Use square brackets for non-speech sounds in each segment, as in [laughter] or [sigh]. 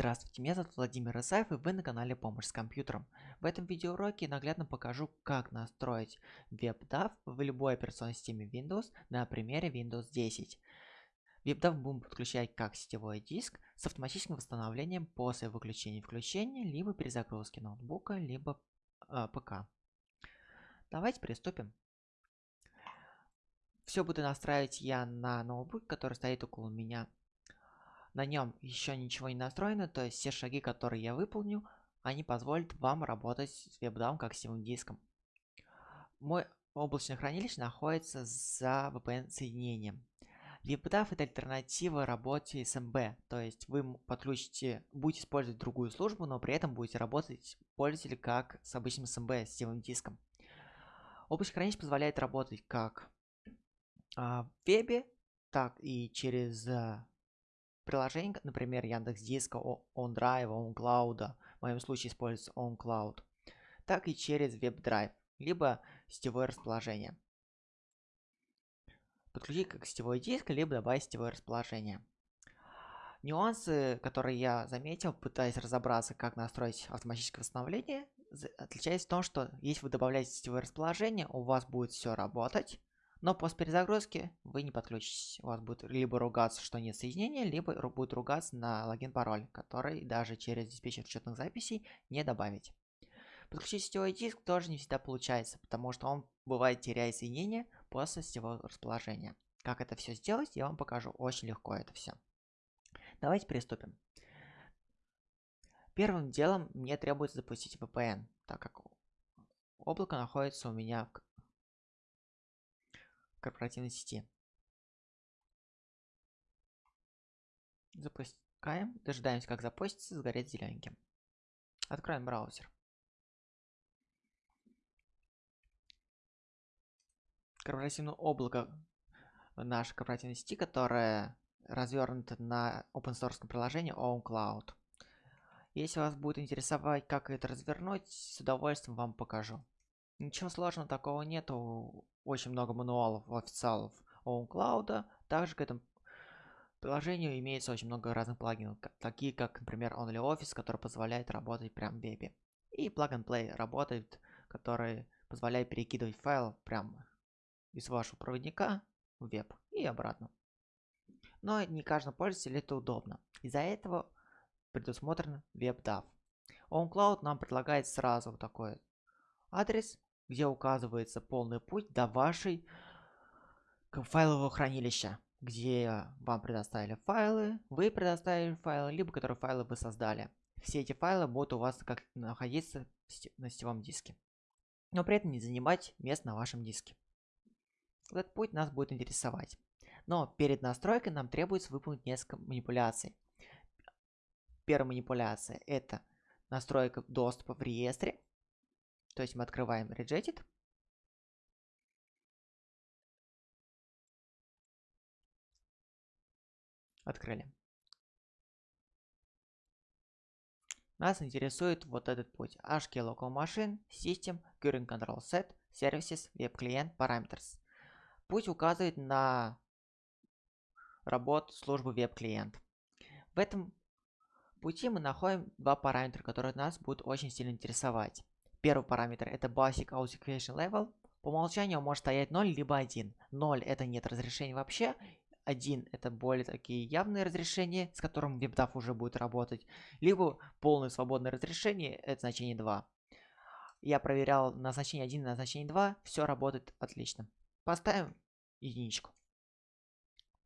Здравствуйте, меня зовут Владимир Исаев и вы на канале Помощь с компьютером. В этом видеоуроке наглядно покажу, как настроить WebDAV в любой операционной системе Windows на примере Windows 10. WebDAV будем подключать как сетевой диск с автоматическим восстановлением после выключения и включения, либо перезагрузки ноутбука, либо э, ПК. Давайте приступим. Все буду настраивать я на ноутбук, который стоит около меня на нем еще ничего не настроено, то есть все шаги, которые я выполню, они позволят вам работать с WebDAV как сетевым диском. Мой облачное хранилище находится за VPN-соединением. WebDAV это альтернатива работе с MB, то есть вы подключите, будете использовать другую службу, но при этом будете работать пользователь как с обычным SMB, сетевым диском. Облачное хранилище позволяет работать как а, в вебе, так и через а, приложений, например, Яндекс Диска, OnDrive, OnCloud, в моем случае используется OnCloud, так и через WebDrive, либо сетевое расположение. Подключить как сетевой диск, либо добавить сетевое расположение. Нюансы, которые я заметил, пытаясь разобраться, как настроить автоматическое восстановление, отличается в том, что если вы добавляете сетевое расположение, у вас будет все работать, но после перезагрузки вы не подключитесь. У вас будет либо ругаться, что нет соединения, либо будет ругаться на логин-пароль, который даже через диспетчер учетных записей не добавить. Подключить сетевой диск тоже не всегда получается, потому что он бывает теряет соединение после сетевого расположения. Как это все сделать, я вам покажу. Очень легко это все. Давайте приступим. Первым делом мне требуется запустить VPN, так как облако находится у меня корпоративной сети. Запускаем, дожидаемся, как запустится, сгорит зелененьким. Откроем браузер. Корпоративное облако нашей корпоративной сети, которое развернуто на open source приложении OwnCloud. Если вас будет интересовать, как это развернуть, с удовольствием вам покажу. Ничего сложного такого нету. Очень много мануалов официалов OwnCloud. Также к этому приложению имеется очень много разных плагинов, такие как, например, OnlyOffice, который позволяет работать прям в вебе. И Plug and Play работает, который позволяет перекидывать файл прямо из вашего проводника в веб и обратно. Но не каждому пользователю это удобно. Из-за этого предусмотрен WebDAV. OwnCloud нам предлагает сразу такой адрес, где указывается полный путь до вашей файлового хранилища, где вам предоставили файлы, вы предоставили файлы, либо которые файлы вы создали. Все эти файлы будут у вас как находиться на сетевом диске, но при этом не занимать место на вашем диске. Этот путь нас будет интересовать. Но перед настройкой нам требуется выполнить несколько манипуляций. Первая манипуляция – это настройка доступа в реестре. То есть мы открываем Rejected. Открыли. Нас интересует вот этот путь. HK Local Machine, System, Current Control Set, Services, Web Client, Parameters. Путь указывает на работу службы Web Client. В этом пути мы находим два параметра, которые нас будут очень сильно интересовать. Первый параметр это Basic Authentication Level. По умолчанию может стоять 0 либо 1. 0 это нет разрешения вообще. 1 это более такие явные разрешения, с которым WebDAV уже будет работать. Либо полное свободное разрешение, это значение 2. Я проверял на значение 1 и на значение 2, все работает отлично. Поставим единичку.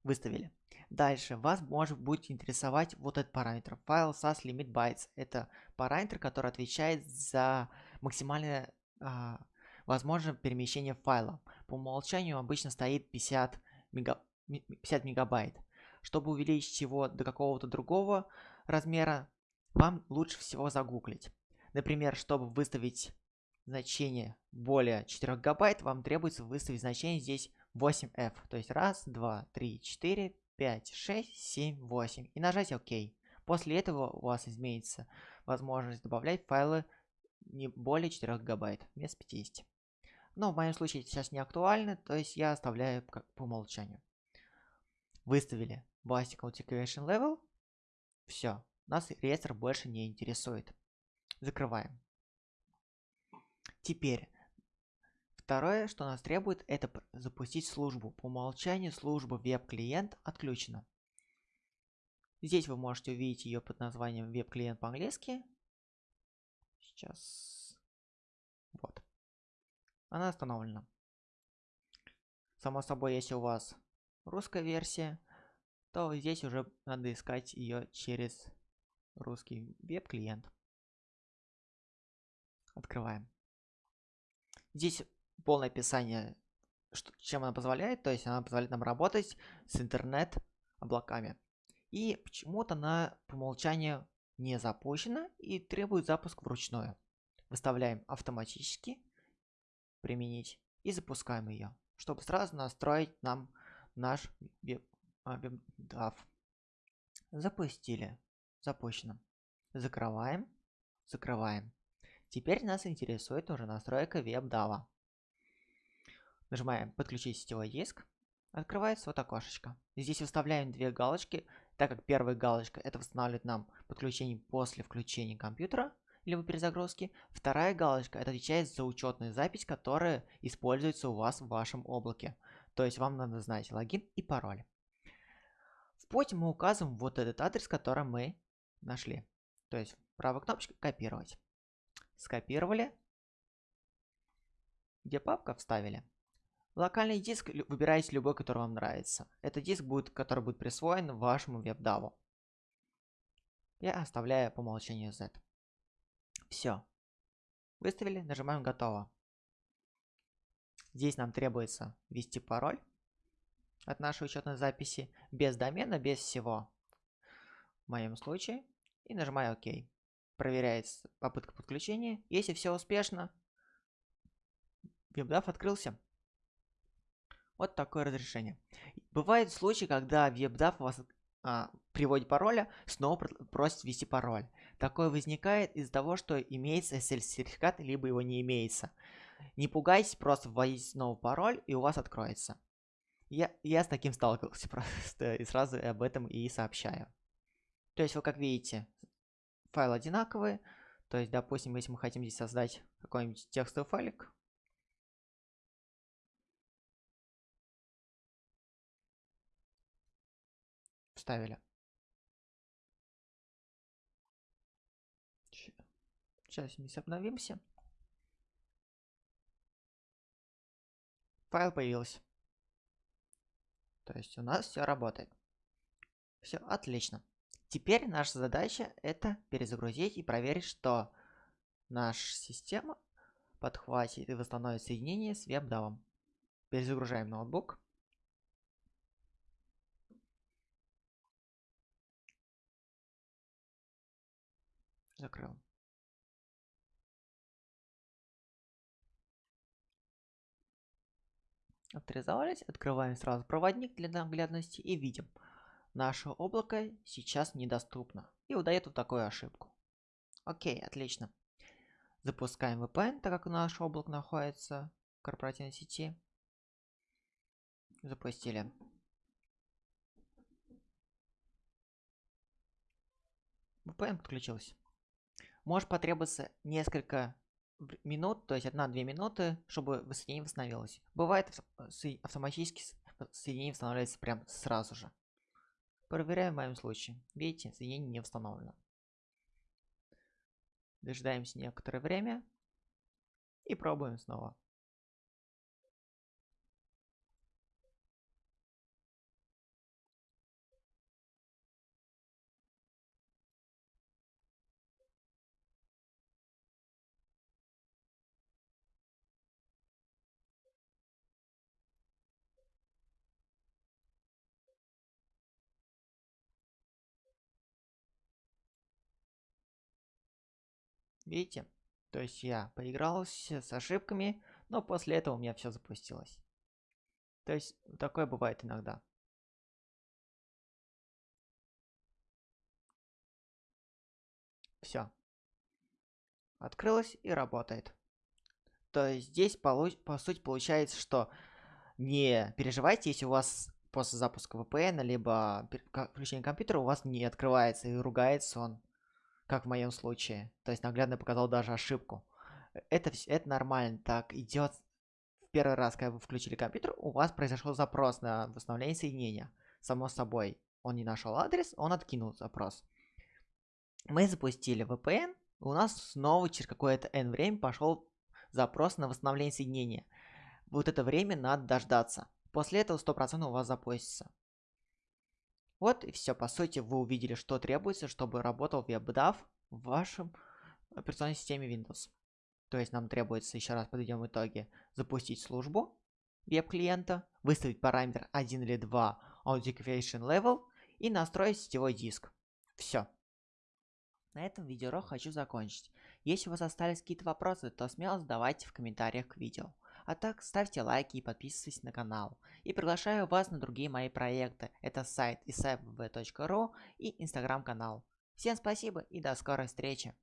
Выставили. Дальше вас может будет интересовать вот этот параметр. File SAS Limit Bytes. Это параметр, который отвечает за максимальное а, возможное перемещение файла. По умолчанию обычно стоит 50, мега, 50 мегабайт. Чтобы увеличить его до какого-то другого размера, вам лучше всего загуглить. Например, чтобы выставить значение более 4 гигабайт, вам требуется выставить значение здесь 8f. То есть 1, 2, 3, 4, 5, 6, 7, 8. И нажать ОК. После этого у вас изменится возможность добавлять файлы не более 4 гигабайт вместо 50. Но в моем случае сейчас не актуально, то есть я оставляю как по умолчанию. Выставили Basic Authentication Level. Все. Нас реестр больше не интересует. Закрываем. Теперь, второе, что нас требует, это запустить службу. По умолчанию служба веб-клиент отключена. Здесь вы можете увидеть ее под названием веб-клиент по-английски. Сейчас. Вот. Она установлена. Само собой, если у вас русская версия, то здесь уже надо искать ее через русский веб-клиент. Открываем. Здесь полное описание, что, чем она позволяет. То есть она позволяет нам работать с интернет-облаками. И почему-то она по умолчанию не запущена и требует запуск вручную. Выставляем автоматически, применить и запускаем ее, чтобы сразу настроить нам наш WebDAV. Запустили. Запущено. Закрываем. Закрываем. Теперь нас интересует уже настройка WebDAV. Нажимаем «Подключить сетевой диск». Открывается вот окошечко. Здесь выставляем две галочки, так как первая галочка это восстанавливает нам подключение после включения компьютера либо перезагрузки. Вторая галочка это отвечает за учетную запись, которая используется у вас в вашем облаке. То есть вам надо знать логин и пароль. В поте мы указываем вот этот адрес, который мы нашли. То есть правой кнопочкой копировать скопировали, где папка вставили. Локальный диск выбираете любой, который вам нравится. Это диск, будет, который будет присвоен вашему WebDAV. Я оставляю по умолчанию Z. Все. Выставили, нажимаем готово. Здесь нам требуется ввести пароль от нашей учетной записи без домена, без всего. В моем случае. И нажимаю ОК проверяется попытка подключения. Если все успешно, WebDAV открылся. Вот такое разрешение. Бывают случаи, когда WebDAV вас а, приводит пароля, снова просит ввести пароль. Такое возникает из-за того, что имеется SSL-сертификат, либо его не имеется. Не пугайтесь, просто вводите новый пароль, и у вас откроется. Я, я с таким сталкивался [laughs] просто, и сразу об этом и сообщаю. То есть, вы как видите, файлы одинаковые. То есть, допустим, если мы хотим здесь создать какой-нибудь текстовый файлик, вставили. Сейчас мы обновимся. Файл появился. То есть у нас все работает. Все отлично. Теперь наша задача это перезагрузить и проверить, что наша система подхватит и восстановит соединение с WebDAV. Перезагружаем ноутбук. Закрыл. Авторизовались, открываем сразу проводник для наглядности и видим – Наше облако сейчас недоступно и выдает вот такую ошибку. Окей, отлично. Запускаем VPN, так как наш облак находится в корпоративной сети. Запустили. VPN подключился. Может потребоваться несколько минут, то есть 1-2 минуты, чтобы соединение восстановилось. Бывает автоматически соединение восстанавливается прям сразу же. Проверяем в моем случае. Видите, соединение не установлено. Дожидаемся некоторое время и пробуем снова. Видите? То есть я поигрался с ошибками, но после этого у меня все запустилось. То есть такое бывает иногда. Все. Открылось и работает. То есть здесь по, по сути получается, что не переживайте, если у вас после запуска VPN, либо включения компьютера у вас не открывается и ругается он, как в моем случае. То есть наглядно показал даже ошибку. Это, это нормально, так идет в первый раз, когда вы включили компьютер, у вас произошел запрос на восстановление соединения. Само собой, он не нашел адрес, он откинул запрос. Мы запустили VPN, у нас снова через какое-то n время пошел запрос на восстановление соединения. Вот это время надо дождаться. После этого 100% у вас запустится. Вот и все. По сути, вы увидели, что требуется, чтобы работал WebDAV в вашем операционной системе Windows. То есть нам требуется, еще раз подведем итоги, запустить службу веб-клиента, выставить параметр 1 или 2 Authentication Level и настроить сетевой диск. Все. На этом видеоурок хочу закончить. Если у вас остались какие-то вопросы, то смело задавайте в комментариях к видео. А так, ставьте лайки и подписывайтесь на канал. И приглашаю вас на другие мои проекты. Это сайт isabv.ru и инстаграм канал. Всем спасибо и до скорой встречи.